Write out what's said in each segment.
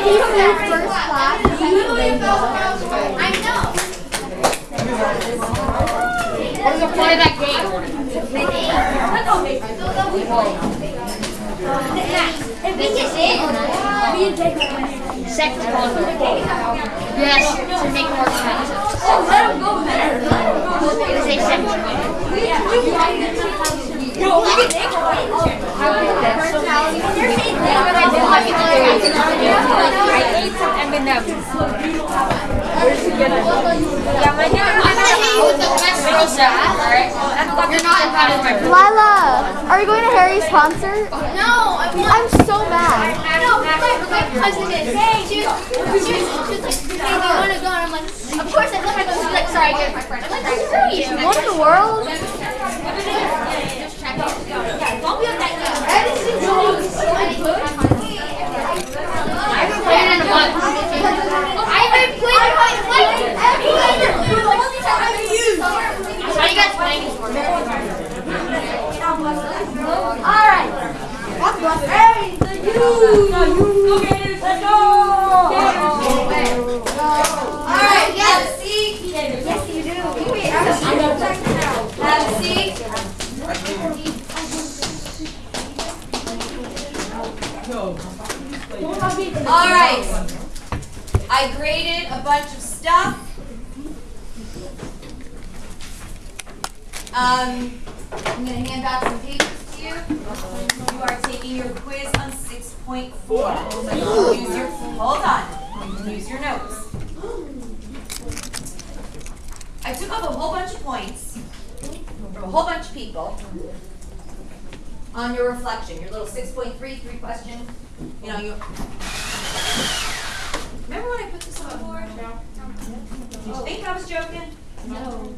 if you flew first class, technically no. I know. What is the point of that game? If we just did, me and Jake. Second condo. Yes, to make more expensive. Oh, let him go there. Let him go there. Say second condo. Yo, look at Nick. I ate some M&M's. Yeah, my name I'm gonna hit you with the best roast alright? You're not invited to my birthday. Lila, are you going to Harry's concert? No, I want. I'm so mad. No, my, my cousin is. Was, she was, she was like, hey, do you want to go? And I'm like, of course. I let her go. She's like, sorry, I get my friend. I'm like, screw you. What in the world? Yeah, don't be on that yet. I haven't played it in a month. I haven't played it in like ever. How you guys playing this for? All right. Hey, the you. No, you. Let's go. All right, have a seat. Yes, you do. Have a seat. All right. I graded a bunch of stuff. Um, I'm gonna hand out some papers to you. You are taking your quiz on 6.4. Use your, hold on. Use your notes. I took up a whole bunch of points from a whole bunch of people on your reflection, your little 6.3 three question. You know, you. Remember when I put this on the board? Did you think I was joking? No.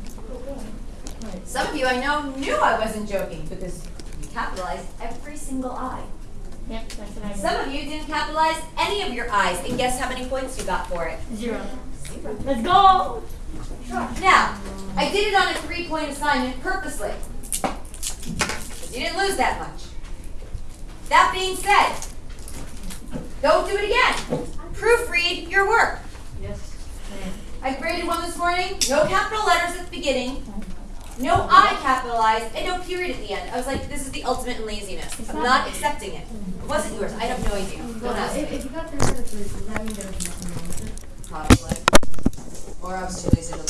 Some of you I know knew I wasn't joking because you capitalized every single I. Yep, that's what I Some of you didn't capitalize any of your I's, and guess how many points you got for it? Zero. Let's go! Now, I did it on a three-point assignment purposely. You didn't lose that much. That being said, don't do it again. Proofread your work. Yes. I graded one this morning, no capital letters at the beginning, no I capitalized, and no period at the end. I was like, this is the ultimate in laziness. I'm not accepting it. It wasn't yours. I have no idea. Don't ask me. If you got three out of three, does that mean there was nothing wrong with it? Probably. Or I was too lazy to.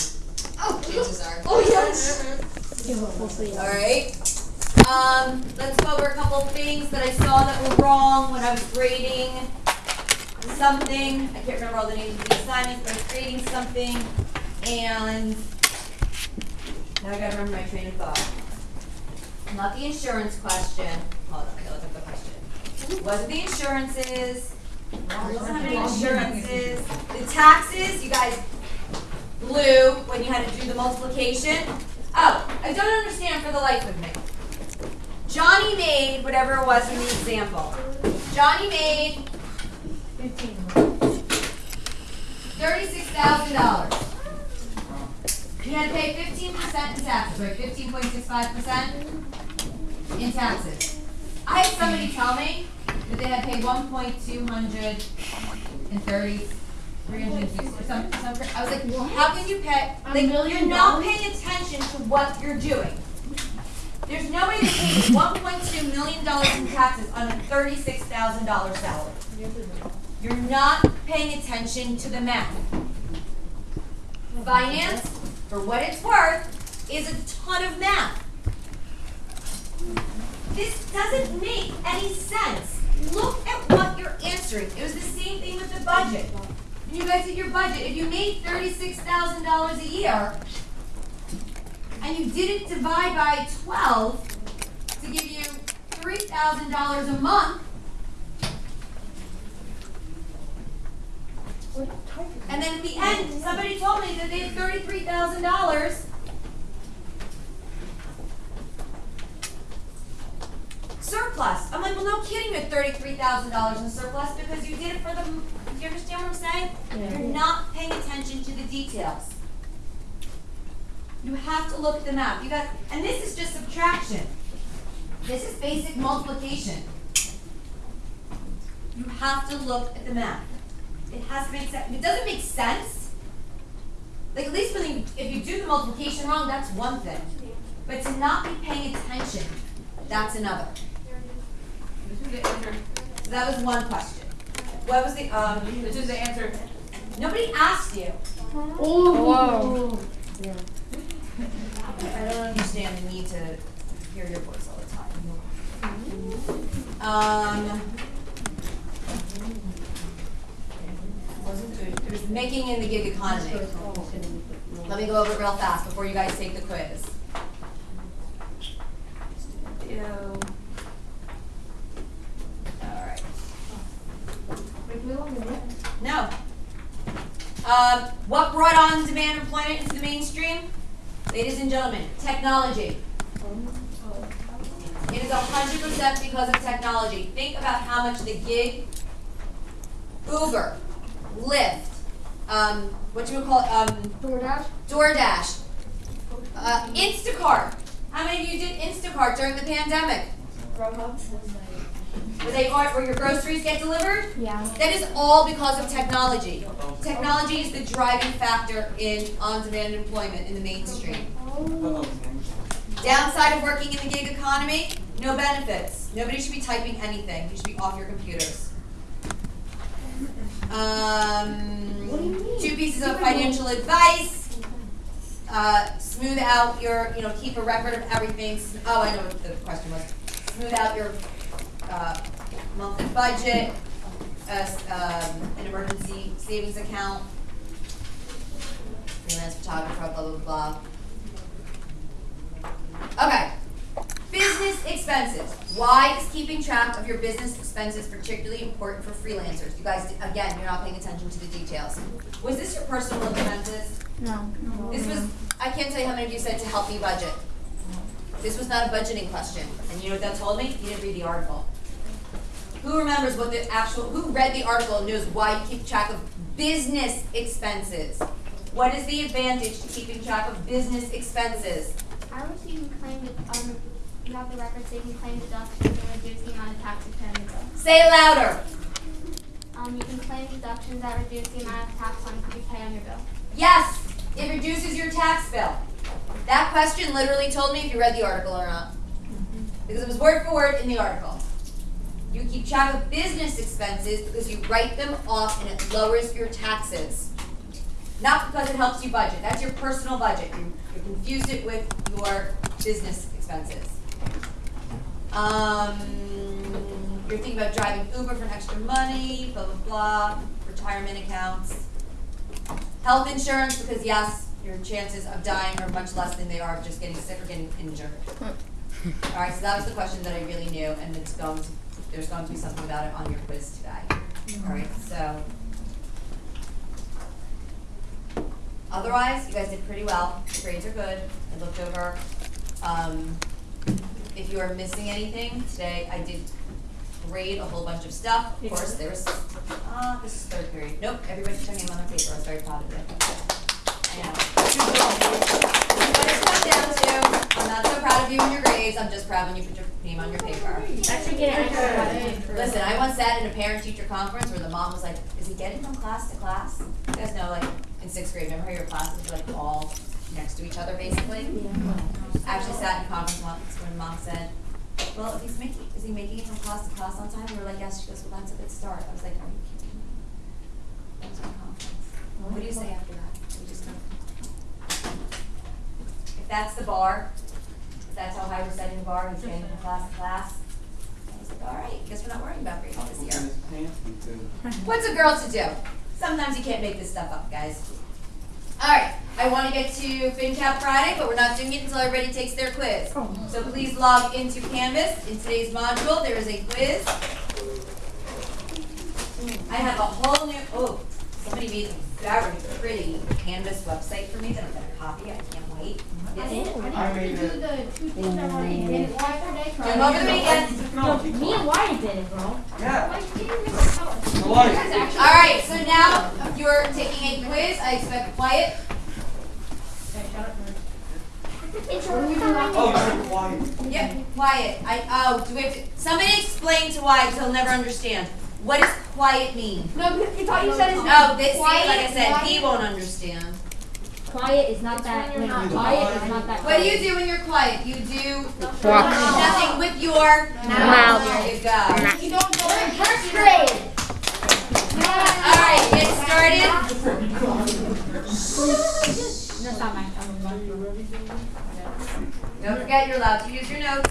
Oh, chances are. Oh, yes. All right. Um, let's go over a couple things that I saw that were wrong when I was grading something. I can't remember all the names of the assignments, but I was grading something, and now I gotta remember my train of thought. Not the insurance question. Hold on, that was the question. Wasn't the insurances. Wasn't the insurances. The taxes, you guys blew when you had to do the multiplication. Oh, I don't understand for the life of me. Johnny made whatever it was in the example. Johnny made $36,000. We had to pay 15% in taxes, right? 15.65% in taxes. I had somebody tell me that they had paid 1.230 some, some, I was like, well, how can you pay? Like, you're not paying attention to what you're doing. There's no way to pay $1.2 million in taxes on a $36,000 salary. You're not paying attention to the math. Finance, for what it's worth, is a ton of math. This doesn't make any sense. Look at what you're answering. It was the same thing with the budget. When you guys did your budget, if you made thirty-six thousand dollars a year, and you didn't divide by twelve to give you three thousand dollars a month, and then at the end, somebody told me that they had thirty-three thousand dollars. Surplus. I'm like, well, no kidding, you had thirty-three thousand dollars in surplus because you did it for the. Do you understand what I'm saying? You're not paying attention to the details. You have to look at the map. You got, and this is just subtraction. This is basic multiplication. You have to look at the map. It has to make sense. If it doesn't make sense, like at least when you, if you do the multiplication wrong, that's one thing. But to not be paying attention, that's another. This is the answer. So that was one question. What was the um? This is the answer. Nobody asked you. Whoa. I don't understand the need to hear your voice all the time. Um. It was making in the gig economy. Let me go over it real fast before you guys take the quiz. Ew. Alright. No. Um, what brought on demand employment into the mainstream? Ladies and gentlemen, technology. It is hundred percent because of technology. Think about how much the gig, Uber, Lyft, um, what do you would call it, um, DoorDash? DoorDash, uh, Instacart. How many of you did Instacart during the pandemic? Where they are, where your groceries get delivered? Yeah. That is all because of technology. Technology is the driving factor in on-demand employment in the mainstream. Downside of working in the gig economy, no benefits. Nobody should be typing anything. You should be off your computers. Um, two pieces of financial advice. Uh, smooth out your, you know, keep a record of everything. Oh, I know what the question was. Smooth out your uh, monthly budget, uh, um, an emergency savings account, freelance photographer, blah, blah, blah. Okay. Business expenses. Why is keeping track of your business expenses particularly important for freelancers? You guys, again, you're not paying attention to the details. Was this your personal expenses? No. This was, I can't tell you how many of you said to help me budget. This was not a budgeting question. And you know what that told me? You didn't read the article. Who remembers what the actual, who read the article and knows why you keep track of business expenses? What is the advantage to keeping track of business expenses? I wish you can claim, you have the record so you can claim deductions and reduce the amount of tax you pay on your bill. Say it louder. Um, you can claim deductions that reduce the amount of tax on you pay on your bill. Yes, it reduces your tax bill. That question literally told me if you read the article or not. Because it was word for word in the article. You keep track of business expenses because you write them off and it lowers your taxes. Not because it helps you budget. That's your personal budget. You, you confused it with your business expenses. Um, you're thinking about driving Uber for an extra money, blah, blah, blah, retirement accounts. Health insurance, because yes, your chances of dying are much less than they are of just getting sick or getting injured. Alright, so that was the question that I really knew, and it's going to, there's going to be something about it on your quiz today. Alright, so. Otherwise, you guys did pretty well, grades are good, I looked over. Um, if you are missing anything, today I did grade a whole bunch of stuff, of course, there's, uh, this is third period, nope, everybody put their name on their paper, I was very proud of it comes down to, I'm not so proud of you and your grades, I'm just proud when you put your name on your paper. Actually, get. Listen, I once sat in a parent-teacher conference where the mom was like, is he getting from class to class? You guys know, like, in sixth grade, remember how your classes were like all next to each other, basically? I actually sat in a conference once when mom said, well, if he's making, is he making it from class to class on time? We were like, yes, she goes, well, that's a good start. I was like, are you kidding me? That was my conference. What do you say after that? We just go. If that's the bar, that's how high we're setting the bar, he's getting from class to class. I was like, all right, guess we're not worrying about grades this year. What's a girl to do? Sometimes you can't make this stuff up, guys. Alright, I want to get to FinCap Friday, but we're not doing it until everybody takes their quiz. So please log into Canvas. In today's module, there is a quiz. I have a whole new, oh, somebody made a very pretty Canvas website for me that I'm gonna copy. I can't wait. Yes. I made Do it. the two things I already did it yesterday. Do them over the weekend. Me and Wyatt did it, bro. Yeah. Why didn't make a color? Alright, so now you're taking a quiz. I expect quiet. Oh, quiet. Yep, Wyatt. I, oh, do we have to, somebody explain to Wyatt, he'll never understand. What does quiet mean? No, he thought you said his Oh, this, Quiet, like I said, he won't understand. Quiet is not that. When not quiet is not that. What do you do when you're quiet? You do Walk. nothing with your Mouth. There you go. You don't go in first grade. All right, get started. That's not mine. Don't forget, you're allowed to use your notes.